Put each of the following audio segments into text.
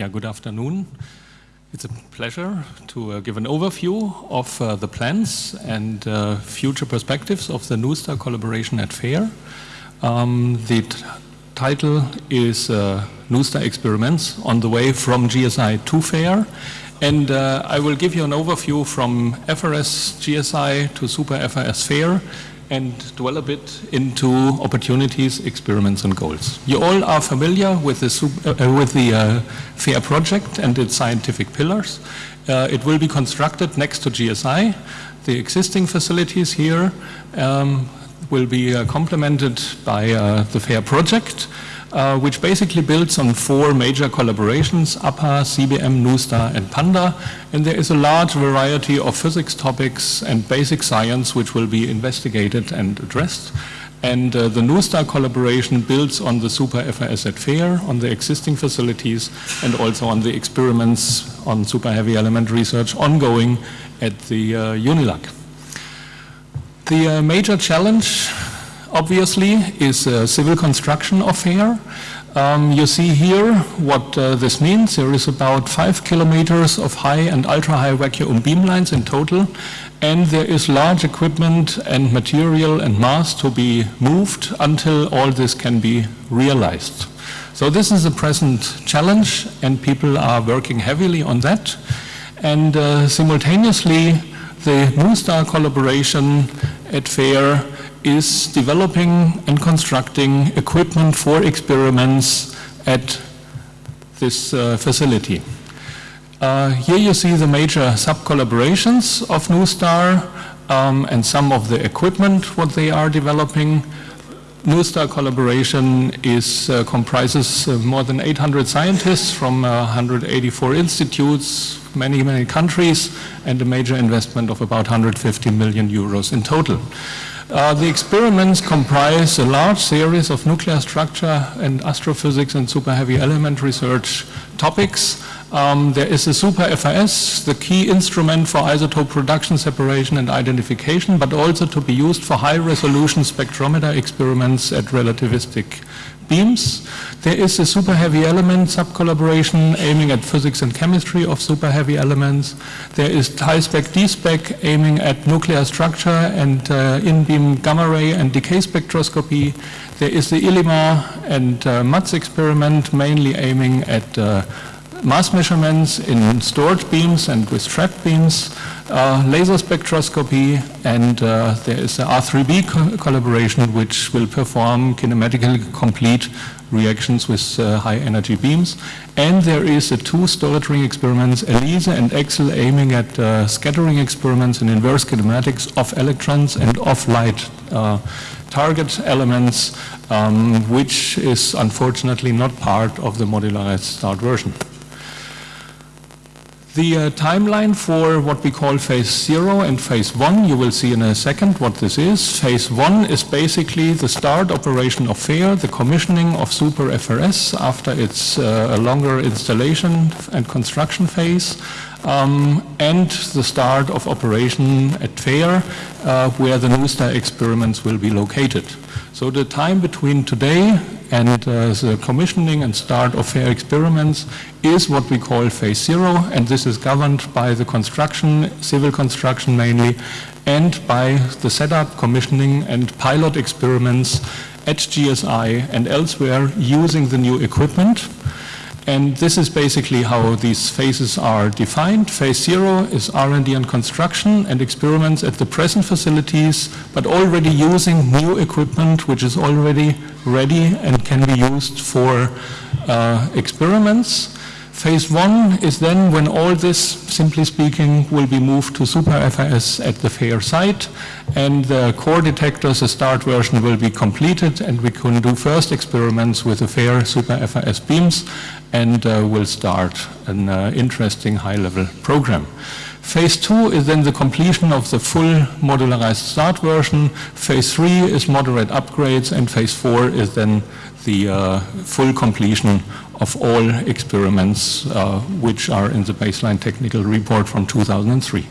Yeah, good afternoon. It's a pleasure to uh, give an overview of uh, the plans and uh, future perspectives of the NuSTAR collaboration at FAIR. Um, the title is uh, NuSTAR Experiments on the way from GSI to FAIR. And uh, I will give you an overview from FRS GSI to Super FRS FAIR and dwell a bit into opportunities, experiments and goals. You all are familiar with the, uh, with the uh, FAIR project and its scientific pillars. Uh, it will be constructed next to GSI. The existing facilities here um, will be uh, complemented by uh, the FAIR project uh, which basically builds on four major collaborations, APPA, CBM, NuSTAR and PANDA. And there is a large variety of physics topics and basic science which will be investigated and addressed. And uh, the NuSTAR collaboration builds on the Super FRS at FAIR, on the existing facilities, and also on the experiments on super heavy element research ongoing at the uh. The uh, major challenge obviously, is uh, civil construction of FAIR. Um, you see here what uh, this means. There is about five kilometers of high and ultra-high vacuum beam lines in total, and there is large equipment and material and mass to be moved until all this can be realized. So this is a present challenge, and people are working heavily on that. And uh, simultaneously, the NuSTAR collaboration at FAIR is developing and constructing equipment for experiments at this uh, facility. Uh, here you see the major sub-collaborations of NuSTAR um, and some of the equipment what they are developing. NuSTAR collaboration is, uh, comprises uh, more than 800 scientists from 184 uh, institutes, many, many countries, and a major investment of about 150 million euros in total. Uh, the experiments comprise a large series of nuclear structure and astrophysics and super heavy element research topics. Um, there is a super FRS, the key instrument for isotope production, separation and identification, but also to be used for high resolution spectrometer experiments at relativistic beams. There is a super heavy element sub-collaboration aiming at physics and chemistry of super heavy elements. There is HISPEC DESPEC aiming at nuclear structure and uh, in-beam gamma ray and decay spectroscopy. There is the ILIMA and uh, MATS experiment mainly aiming at uh, mass measurements in stored beams and with trapped beams, uh, laser spectroscopy, and uh, there is a R3B co collaboration which will perform kinematically complete reactions with uh, high energy beams. And there is a two storage experiments, ELISA and EXL, aiming at uh, scattering experiments and inverse kinematics of electrons and of light uh, target elements, um, which is unfortunately not part of the modularized start version. The uh, timeline for what we call phase zero and phase one, you will see in a second what this is. Phase one is basically the start operation of FAIR, the commissioning of Super FRS after its uh, longer installation and construction phase, um, and the start of operation at FAIR, uh, where the NuSTAR experiments will be located. So the time between today and uh, the commissioning and start of FAIR experiments is what we call phase zero, and this is governed by the construction, civil construction mainly, and by the setup, commissioning, and pilot experiments at GSI and elsewhere using the new equipment. And this is basically how these phases are defined. Phase zero is R&D and construction and experiments at the present facilities, but already using new equipment which is already ready and can be used for uh, experiments. Phase one is then when all this, simply speaking, will be moved to Super FRS at the FAIR site and the core detectors, the start version will be completed and we can do first experiments with the FAIR Super FRS beams and uh, will start an uh, interesting high-level program. Phase two is then the completion of the full modularized start version. Phase three is moderate upgrades and phase four is then the uh, full completion of all experiments uh, which are in the baseline technical report from 2003.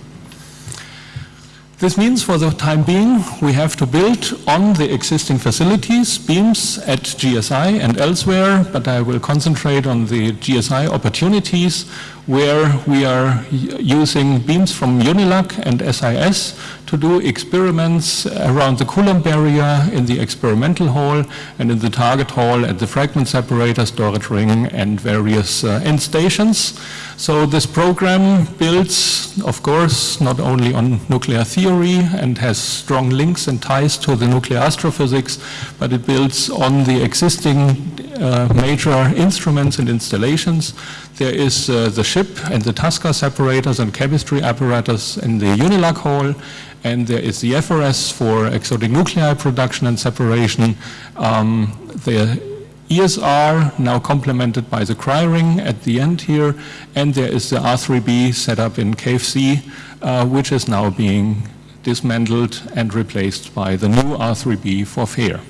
This means for the time being, we have to build on the existing facilities, beams at GSI and elsewhere, but I will concentrate on the GSI opportunities where we are using beams from UNILAC and SIS to do experiments around the Coulomb barrier in the experimental hall and in the target hall at the fragment separator, storage ring and various uh, end stations. So this program builds, of course, not only on nuclear theory and has strong links and ties to the nuclear astrophysics, but it builds on the existing uh, major instruments and installations. There is uh, the SHIP and the TASCA separators and chemistry apparatus in the UNILAC hall, and there is the FRS for exotic nuclei production and separation. Um, the ESR now complemented by the CRYRING at the end here, and there is the R3B set up in Cave C, uh, which is now being dismantled and replaced by the new R3B for FAIR.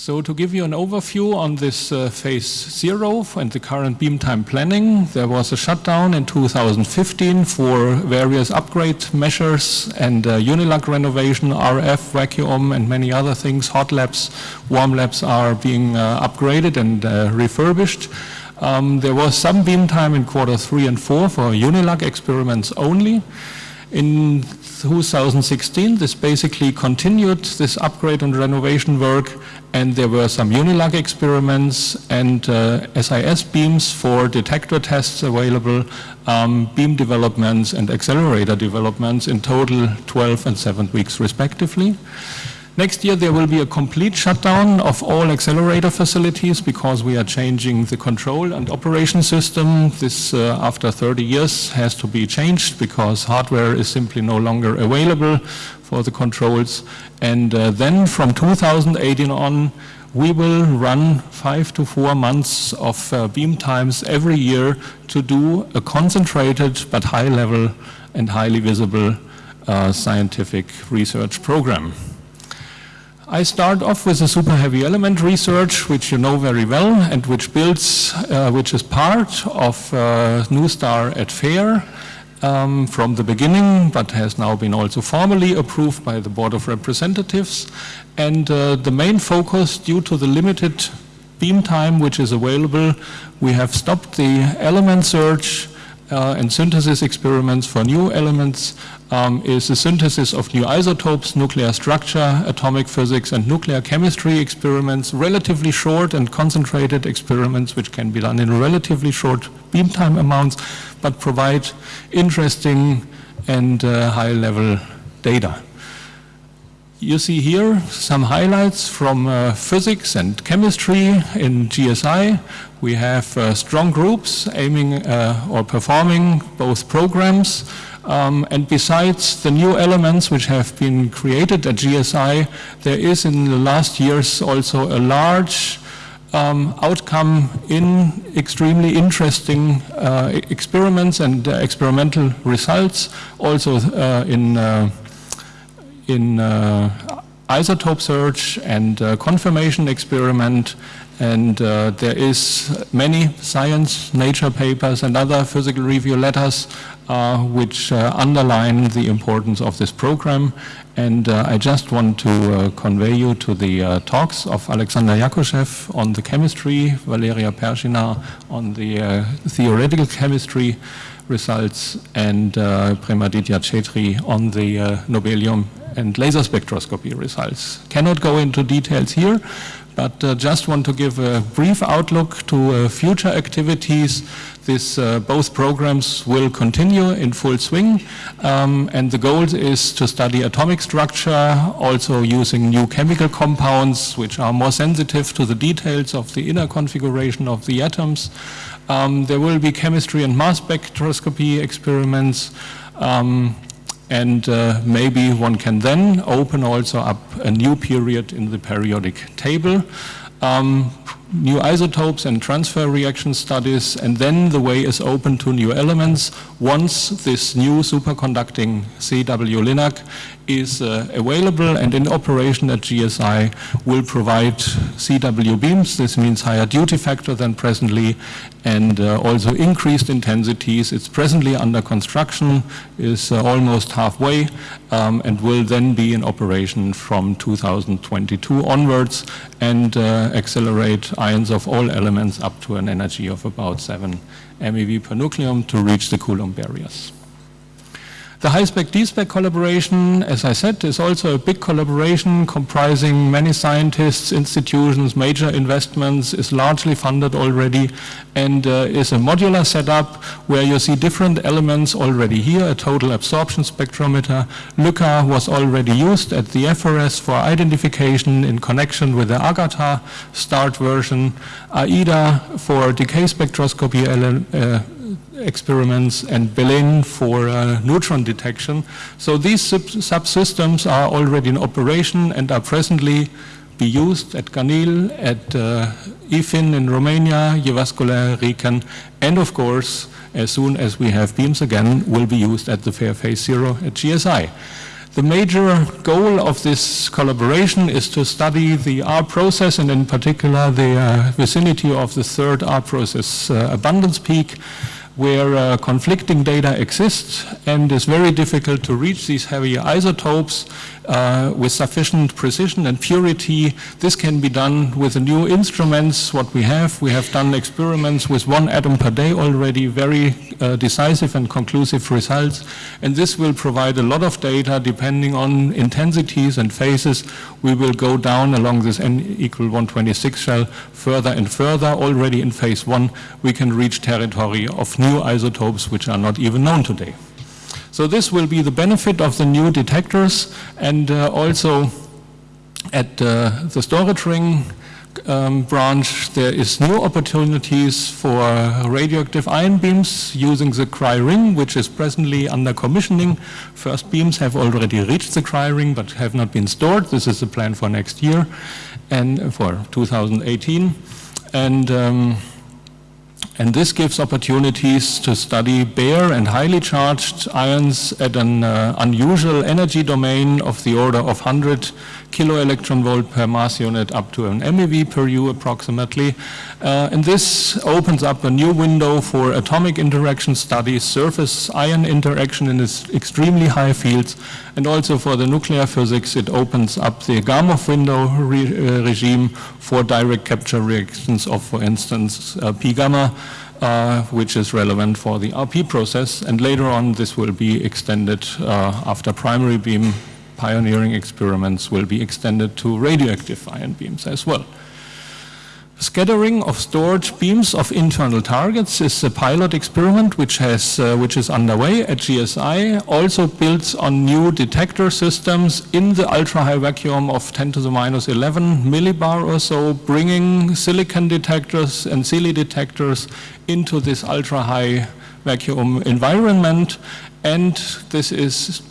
So to give you an overview on this uh, phase zero and the current beam time planning, there was a shutdown in 2015 for various upgrade measures and uh, UNILAC renovation, RF, vacuum and many other things. Hot labs, warm labs are being uh, upgraded and uh, refurbished. Um, there was some beam time in quarter three and four for UNILAC experiments only. In 2016, this basically continued this upgrade and renovation work and there were some UNILAC experiments and uh, SIS beams for detector tests available, um, beam developments and accelerator developments in total 12 and 7 weeks respectively. Next year there will be a complete shutdown of all accelerator facilities because we are changing the control and operation system. This, uh, after 30 years, has to be changed because hardware is simply no longer available for the controls. And uh, then from 2018 on, we will run five to four months of uh, beam times every year to do a concentrated but high level and highly visible uh, scientific research program. I start off with the super heavy element research, which you know very well, and which builds, uh, which is part of uh, Star at FAIR um, from the beginning, but has now been also formally approved by the Board of Representatives. And uh, the main focus, due to the limited beam time which is available, we have stopped the element search uh, and synthesis experiments for new elements um, is the synthesis of new isotopes, nuclear structure, atomic physics, and nuclear chemistry experiments, relatively short and concentrated experiments which can be done in relatively short beam time amounts, but provide interesting and uh, high-level data. You see here some highlights from uh, physics and chemistry in GSI. We have uh, strong groups aiming uh, or performing both programs. Um, and besides the new elements which have been created at GSI, there is in the last years also a large um, outcome in extremely interesting uh, experiments and uh, experimental results, also uh, in in uh, isotope search and uh, confirmation experiment and uh, there is many science, nature papers and other physical review letters uh, which uh, underline the importance of this program. And uh, I just want to convey you to the talks of Alexander Yakushev on the chemistry, Valeria Pershina on the theoretical chemistry results and uh, Premaditya Chhetri on the uh, nobelium and laser spectroscopy results. Cannot go into details here, but uh, just want to give a brief outlook to uh, future activities. This, uh, both programs will continue in full swing, um, and the goal is to study atomic structure, also using new chemical compounds, which are more sensitive to the details of the inner configuration of the atoms. Um, there will be chemistry and mass spectroscopy experiments. Um, and uh, maybe one can then open also up a new period in the periodic table. Um, new isotopes and transfer reaction studies, and then the way is open to new elements once this new superconducting CW LINAC is uh, available and in operation at GSI will provide CW beams. This means higher duty factor than presently and uh, also increased intensities. It's presently under construction, is uh, almost halfway um, and will then be in operation from 2022 onwards and uh, accelerate ions of all elements up to an energy of about 7 MeV per nucleon to reach the Coulomb barriers. The HISPEC DESPEC collaboration, as I said, is also a big collaboration comprising many scientists, institutions, major investments, is largely funded already, and uh, is a modular setup where you see different elements already here, a total absorption spectrometer. LYCCA was already used at the FRS for identification in connection with the AGATA start version, AIDA for decay spectroscopy uh, experiments and Belen for uh, neutron detection. So these sub subsystems are already in operation and are presently be used at Ganil, at uh, IFIN in Romania, Jyväskylä, Riken, and of course, as soon as we have beams again, will be used at the Fair Phase Zero at GSI. The major goal of this collaboration is to study the R process and in particular the uh, vicinity of the third R process uh, abundance peak where uh, conflicting data exists and it's very difficult to reach these heavy isotopes uh, with sufficient precision and purity. This can be done with the new instruments, what we have. We have done experiments with one atom per day already, very uh, decisive and conclusive results. And this will provide a lot of data depending on intensities and phases. We will go down along this n equal 126 shell further and further. Already in phase one, we can reach territory of new isotopes which are not even known today. So this will be the benefit of the new detectors and uh, also at uh, the storage ring um, branch there is new opportunities for radioactive ion beams using the CRYRING which is presently under commissioning. First beams have already reached the CRYRING but have not been stored. This is the plan for next year and for 2018. And um, and this gives opportunities to study bare and highly charged ions at an uh, unusual energy domain of the order of 100 kilo electron volt per mass unit up to an MeV per U approximately. Uh, and this opens up a new window for atomic interaction studies, surface ion interaction in its extremely high fields, and also for the nuclear physics it opens up the Gamow window re uh, regime for direct capture reactions of, for instance, uh, P gamma, uh, which is relevant for the RP process. And later on, this will be extended uh, after primary beam pioneering experiments will be extended to radioactive ion beams as well. Scattering of stored beams of internal targets is a pilot experiment which, has, uh, which is underway at GSI, also builds on new detector systems in the ultra-high vacuum of 10 to the minus 11 millibar or so, bringing silicon detectors and SEALI detectors into this ultra-high vacuum environment and this is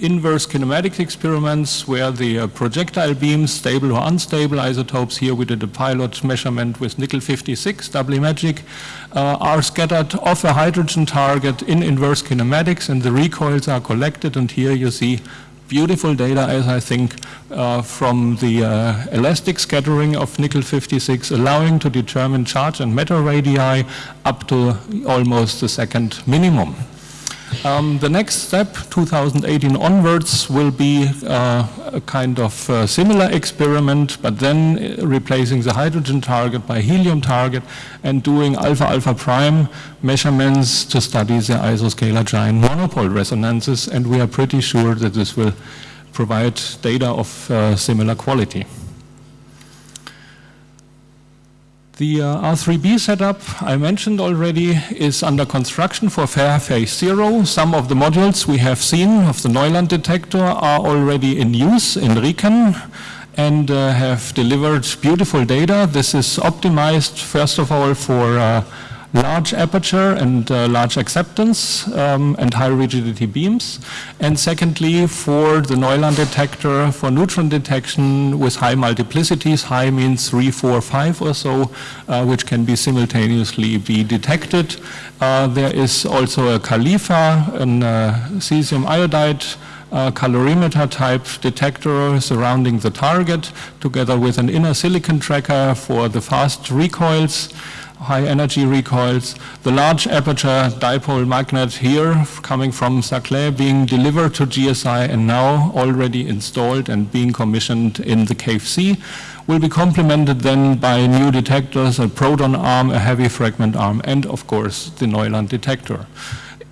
inverse kinematics experiments where the uh, projectile beams, stable or unstable isotopes, here we did a pilot measurement with nickel 56, doubly magic, uh, are scattered off a hydrogen target in inverse kinematics and the recoils are collected and here you see beautiful data as I think uh, from the uh, elastic scattering of nickel 56 allowing to determine charge and matter radii up to almost the second minimum. Um, the next step, 2018 onwards, will be uh, a kind of uh, similar experiment, but then uh, replacing the hydrogen target by helium target and doing alpha-alpha prime measurements to study the isoscalar giant monopole resonances, and we are pretty sure that this will provide data of uh, similar quality. The uh, R3B setup I mentioned already is under construction for Fair Phase Zero. Some of the modules we have seen of the Neuland detector are already in use in Riken and uh, have delivered beautiful data. This is optimized first of all for uh, large aperture and uh, large acceptance um, and high rigidity beams. And secondly, for the Neuland detector, for neutron detection with high multiplicities, high means 3, 4, 5 or so, uh, which can be simultaneously be detected. Uh, there is also a CALIFA, an uh, cesium iodide uh, calorimeter type detector surrounding the target together with an inner silicon tracker for the fast recoils high energy recoils, the large aperture dipole magnet here coming from Saclay being delivered to GSI and now already installed and being commissioned in the Cave C will be complemented then by new detectors, a proton arm, a heavy fragment arm, and of course the Neuland detector.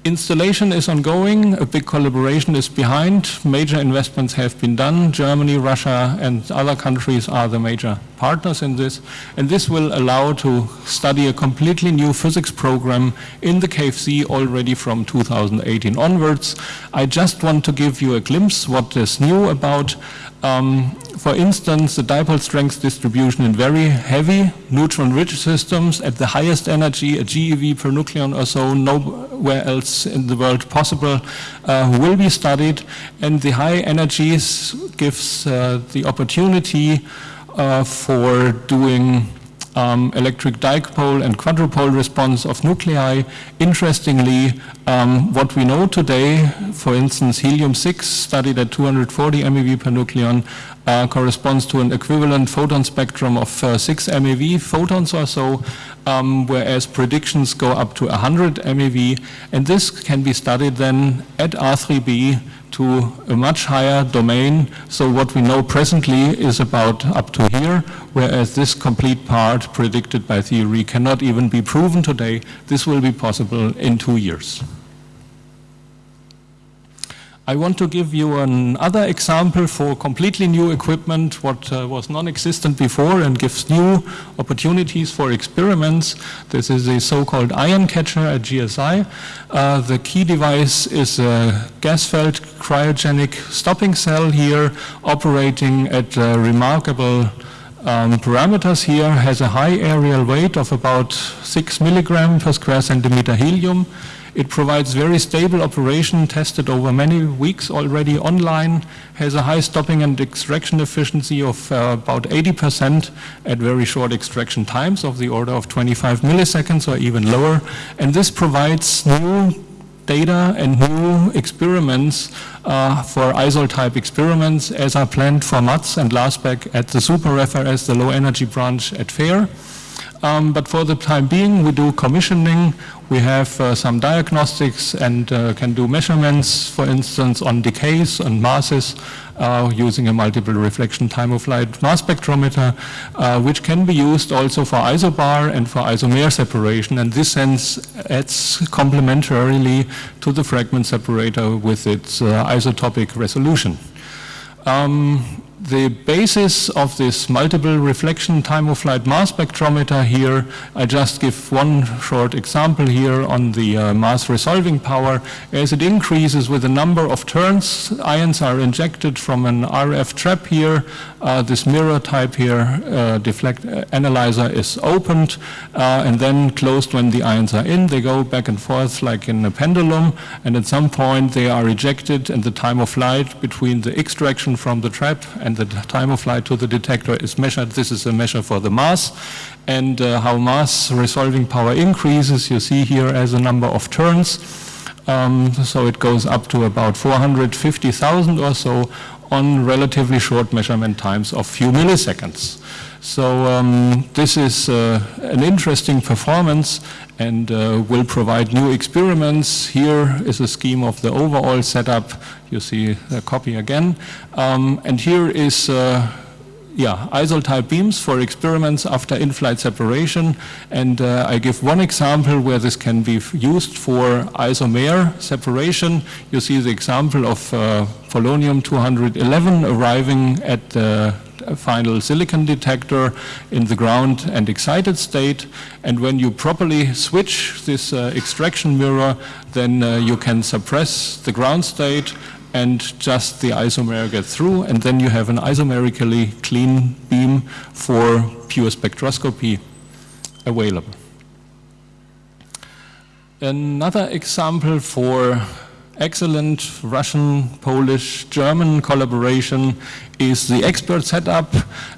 Installation is ongoing, a big collaboration is behind, major investments have been done, Germany, Russia and other countries are the major partners in this, and this will allow to study a completely new physics program in the Cave C already from 2018 onwards. I just want to give you a glimpse what is new about um, for instance, the dipole strength distribution in very heavy neutron-rich systems at the highest energy, a GeV per nucleon or so, nowhere else in the world possible, uh, will be studied. And the high energies gives uh, the opportunity uh, for doing um, electric dipole and quadrupole response of nuclei. Interestingly, um, what we know today, for instance, helium-6 studied at 240 MeV per nucleon uh, corresponds to an equivalent photon spectrum of uh, 6 MeV photons or so, um, whereas predictions go up to 100 MeV. And this can be studied then at R3B to a much higher domain. So what we know presently is about up to here, whereas this complete part predicted by theory cannot even be proven today. This will be possible in two years. I want to give you another example for completely new equipment, what uh, was non-existent before and gives new opportunities for experiments. This is a so-called ion catcher at GSI. Uh, the key device is a gas-filled cryogenic stopping cell here operating at uh, remarkable um, parameters here, has a high areal weight of about 6 milligram per square centimeter helium. It provides very stable operation tested over many weeks already online, has a high stopping and extraction efficiency of uh, about 80% at very short extraction times of the order of 25 milliseconds or even lower. And this provides new data and new experiments uh, for ISOL type experiments as are planned for MATS and LASPEC at the Super-FRS, the low energy branch at FAIR. Um, but for the time being, we do commissioning. We have uh, some diagnostics and uh, can do measurements, for instance, on decays and masses uh, using a multiple reflection time of flight mass spectrometer, uh, which can be used also for isobar and for isomer separation. And this sense adds complementarily to the fragment separator with its uh, isotopic resolution. Um, the basis of this multiple reflection time of flight mass spectrometer here, I just give one short example here on the uh, mass resolving power. As it increases with the number of turns, ions are injected from an RF trap here. Uh, this mirror type here, uh, deflect uh, analyzer is opened uh, and then closed when the ions are in. They go back and forth like in a pendulum and at some point they are ejected and the time of flight between the extraction from the trap and and the time of flight to the detector is measured. This is a measure for the mass and uh, how mass resolving power increases you see here as a number of turns. Um, so it goes up to about 450,000 or so on relatively short measurement times of few milliseconds. So um, this is uh, an interesting performance and uh, will provide new experiments. Here is a scheme of the overall setup. You see a copy again. Um, and here is uh, yeah, ISOL type beams for experiments after in-flight separation. And uh, I give one example where this can be used for isomer separation. You see the example of uh, polonium-211 arriving at the final silicon detector in the ground and excited state. And when you properly switch this uh, extraction mirror, then uh, you can suppress the ground state and just the isomer get through and then you have an isomerically clean beam for pure spectroscopy available. Another example for excellent Russian, Polish, German collaboration is the expert setup,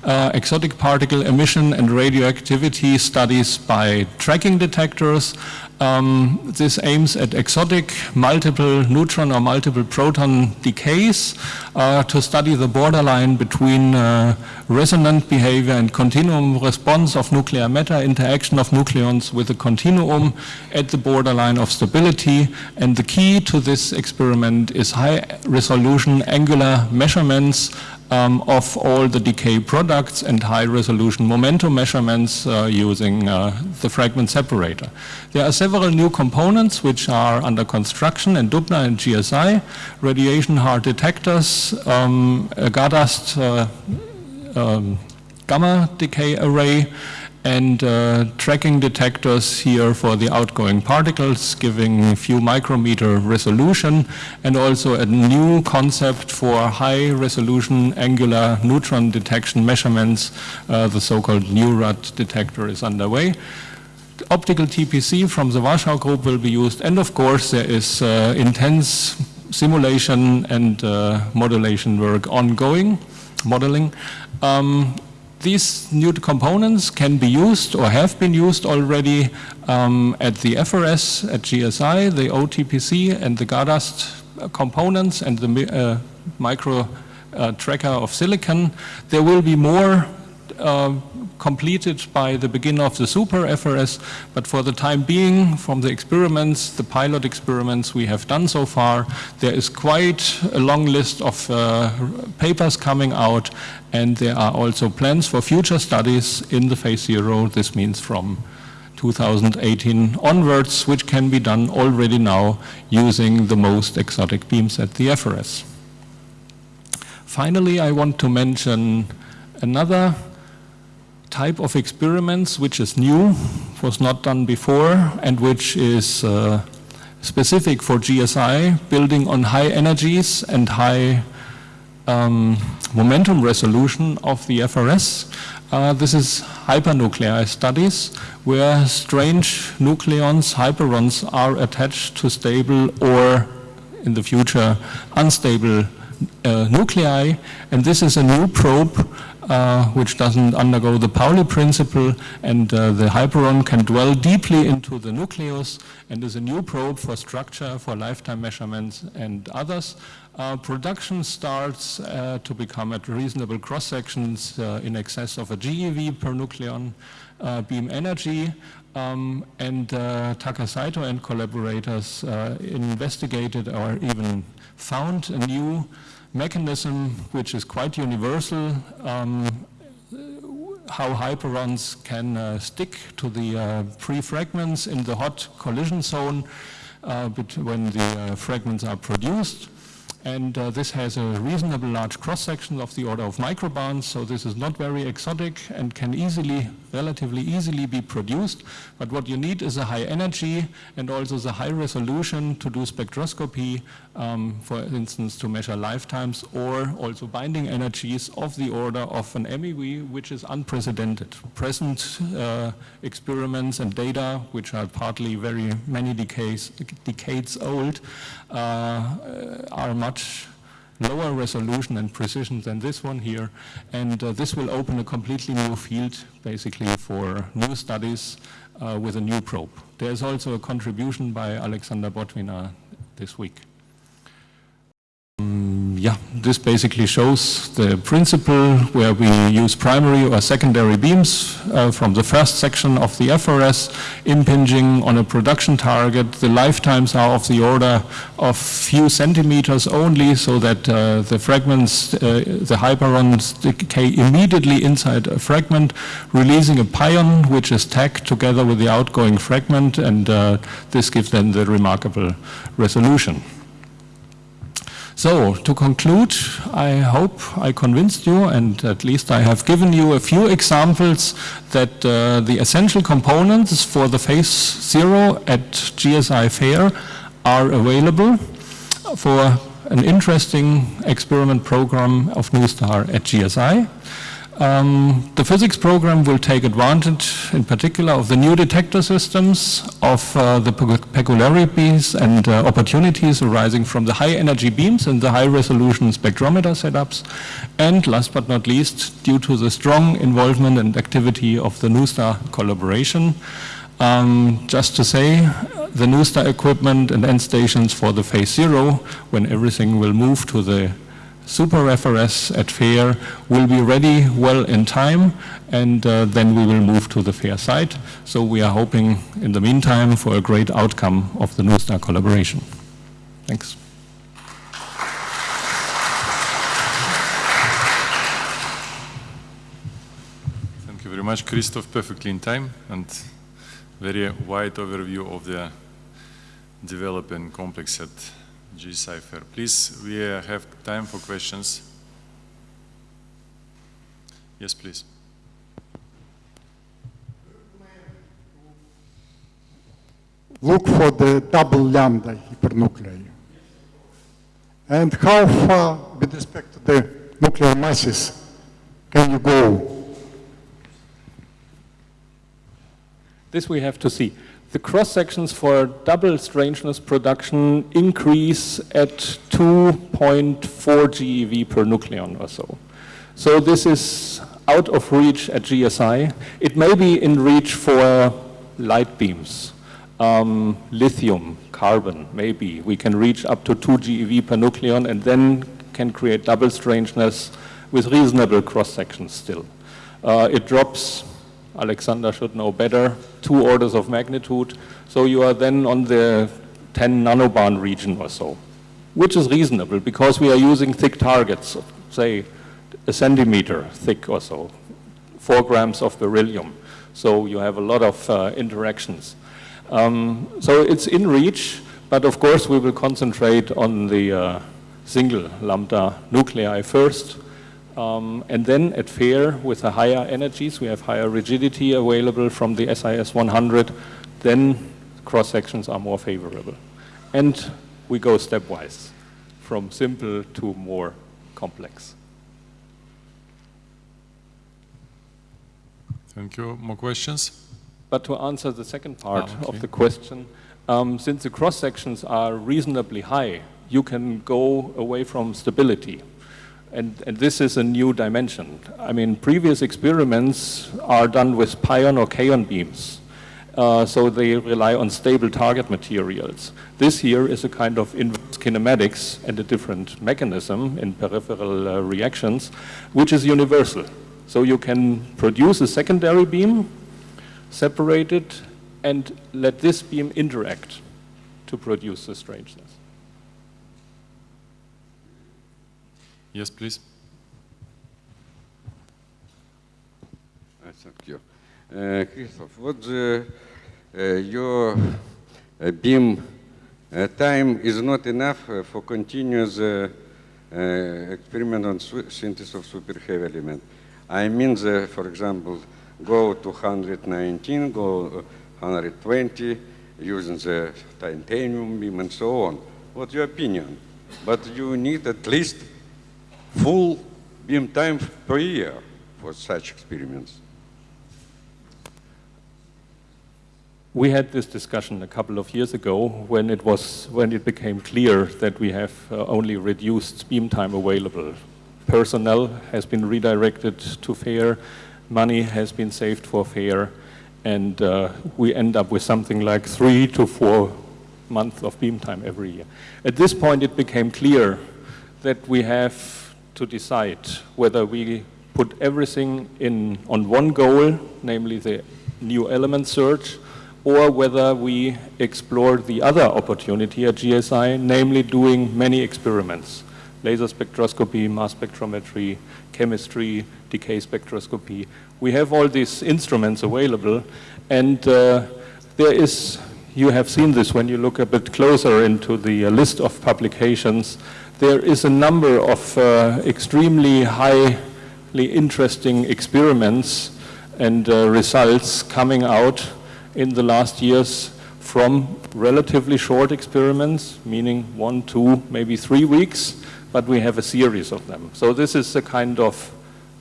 uh, exotic particle emission and radioactivity studies by tracking detectors. Um, this aims at exotic multiple neutron or multiple proton decays uh, to study the borderline between uh, resonant behavior and continuum response of nuclear matter, interaction of nucleons with a continuum at the borderline of stability. And the key to this experiment is high resolution angular measurements um, of all the decay products and high resolution momentum measurements uh, using uh, the fragment separator. There are several new components which are under construction in Dubna and GSI, radiation hard detectors, um, uh, um, gamma decay array, and uh, tracking detectors here for the outgoing particles giving few micrometer resolution and also a new concept for high resolution angular neutron detection measurements, uh, the so-called NeuRAD detector is underway. Optical TPC from the Warsaw group will be used and of course there is uh, intense simulation and uh, modulation work ongoing, modeling. Um, these new components can be used or have been used already um, at the FRS, at GSI, the OTPC and the GADAST components and the uh, micro uh, tracker of silicon. There will be more uh, completed by the beginning of the super FRS, but for the time being, from the experiments, the pilot experiments we have done so far, there is quite a long list of uh, papers coming out, and there are also plans for future studies in the phase zero. This means from 2018 onwards, which can be done already now using the most exotic beams at the FRS. Finally, I want to mention another type of experiments which is new, was not done before, and which is uh, specific for GSI, building on high energies and high um, momentum resolution of the FRS. Uh, this is hypernuclei studies where strange nucleons, hyperons, are attached to stable or in the future unstable uh, nuclei and this is a new probe uh, which doesn't undergo the Pauli principle and uh, the hyperon can dwell deeply into the nucleus and is a new probe for structure, for lifetime measurements and others. Uh, production starts uh, to become at reasonable cross sections uh, in excess of a GeV per nucleon beam energy um, and Take Saito and collaborators investigated or even found a new mechanism which is quite universal, um, how hyperons can uh, stick to the uh, pre-fragments in the hot collision zone uh, when the uh, fragments are produced. And uh, this has a reasonable large cross-section of the order of microbarns, so this is not very exotic and can easily, relatively easily be produced. But what you need is a high energy and also the high resolution to do spectroscopy, um, for instance, to measure lifetimes or also binding energies of the order of an MEV, which is unprecedented. Present uh, experiments and data, which are partly very many decades, decades old, uh, are much lower resolution and precision than this one here. And uh, this will open a completely new field, basically, for new studies uh, with a new probe. There is also a contribution by Alexander Botvina this week. Um, yeah, this basically shows the principle where we use primary or secondary beams uh, from the first section of the FRS, impinging on a production target. The lifetimes are of the order of few centimeters only, so that uh, the fragments, uh, the hyperons decay immediately inside a fragment, releasing a pion which is tagged together with the outgoing fragment, and uh, this gives then the remarkable resolution. So, to conclude, I hope I convinced you and at least I have given you a few examples that uh, the essential components for the phase zero at GSI Fair are available for an interesting experiment program of NuSTAR at GSI. Um, the physics program will take advantage, in particular, of the new detector systems, of uh, the peculiarities and uh, opportunities arising from the high energy beams and the high resolution spectrometer setups, and last but not least, due to the strong involvement and activity of the NuSTAR collaboration. Um, just to say, the NuSTAR equipment and end stations for the phase zero, when everything will move to the Super FRS at FAIR will be ready well in time and uh, then we will move to the FAIR site. So we are hoping in the meantime for a great outcome of the NuSTAR collaboration. Thanks. Thank you very much, Christoph, perfectly in time and very wide overview of the developing complex set G-Cipher. Please, we have time for questions. Yes, please. Look for the double lambda hypernuclei. And how far with respect to the nuclear masses can you go? This we have to see the cross sections for double strangeness production increase at 2.4 GeV per nucleon or so. So this is out of reach at GSI. It may be in reach for light beams, um, lithium, carbon, maybe. We can reach up to 2 GeV per nucleon and then can create double strangeness with reasonable cross sections still. Uh, it drops Alexander should know better, two orders of magnitude. So you are then on the 10 nanobarn region or so, which is reasonable because we are using thick targets, say a centimeter thick or so, four grams of beryllium. So you have a lot of uh, interactions. Um, so it's in reach, but of course we will concentrate on the uh, single lambda nuclei first, um, and then at FAIR, with the higher energies, we have higher rigidity available from the SIS 100, then cross sections are more favorable. And we go stepwise from simple to more complex. Thank you. More questions? But to answer the second part ah, okay. of the question, um, since the cross sections are reasonably high, you can go away from stability. And, and, this is a new dimension. I mean, previous experiments are done with pion or kaon beams. Uh, so they rely on stable target materials. This here is a kind of inverse kinematics and a different mechanism in peripheral uh, reactions, which is universal. So you can produce a secondary beam, separate it, and let this beam interact to produce the strangeness. Yes, please. Uh, thank you. Uh, Christoph, what the, uh, your uh, beam uh, time is not enough uh, for continuous experiment on synthesis of super heavy element. I mean, the, for example, go to 119, go 120, using the titanium beam and so on. What's your opinion? But you need at least full beam time per year for such experiments. We had this discussion a couple of years ago when it was when it became clear that we have uh, only reduced beam time available. Personnel has been redirected to FAIR, money has been saved for FAIR, and uh, we end up with something like three to four months of beam time every year. At this point, it became clear that we have to decide whether we put everything in on one goal, namely the new element search, or whether we explore the other opportunity at GSI, namely doing many experiments, laser spectroscopy, mass spectrometry, chemistry, decay spectroscopy. We have all these instruments available, and uh, there is, you have seen this when you look a bit closer into the uh, list of publications, there is a number of uh, extremely highly interesting experiments and uh, results coming out in the last years from relatively short experiments, meaning one, two, maybe three weeks, but we have a series of them. So this is a kind of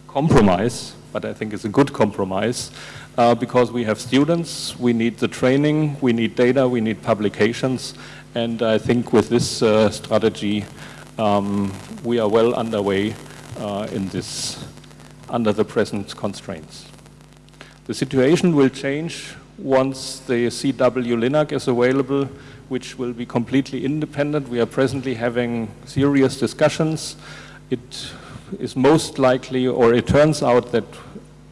compromise, but I think it's a good compromise, uh, because we have students, we need the training, we need data, we need publications, and I think with this uh, strategy, um, we are well underway uh, in this, under the present constraints. The situation will change once the CW Linac is available, which will be completely independent. We are presently having serious discussions. It is most likely, or it turns out that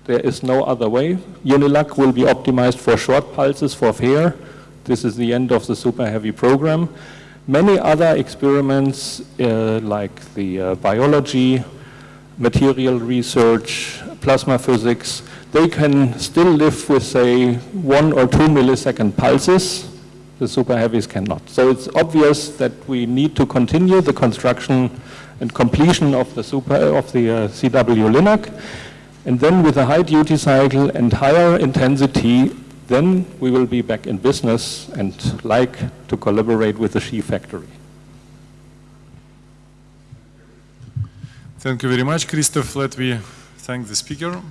there is no other way. Unilac will be optimized for short pulses for FAIR. This is the end of the super heavy program. Many other experiments uh, like the uh, biology, material research, plasma physics, they can still live with, say, one or two millisecond pulses. The super heavies cannot. So it's obvious that we need to continue the construction and completion of the super of the uh, CW Linac, and then with a high duty cycle and higher intensity, then we will be back in business and like to collaborate with the SHE factory. Thank you very much, Christoph. Let me thank the speaker.